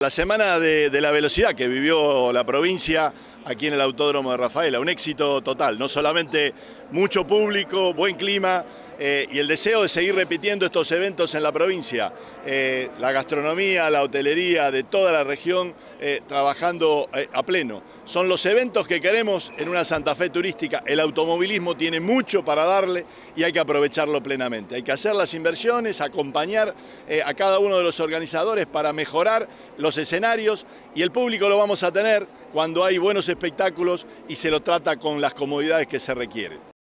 La semana de, la velocidad que vivió la provincia aquí en el Autódromo de Rafaela, un éxito total, no solamente mucho público, buen clima eh, y el deseo de seguir repitiendo estos eventos en la provincia. Eh, la gastronomía, la hotelería de toda la región eh, trabajando eh, a pleno. Son los eventos que queremos en una Santa Fe turística. El automovilismo tiene mucho para darle y hay que aprovecharlo plenamente. Hay que hacer las inversiones, acompañar eh, a cada uno de los organizadores para mejorar los escenarios y el público lo vamos a tener cuando hay buenos espectáculos y se lo trata con las comodidades que se requieren.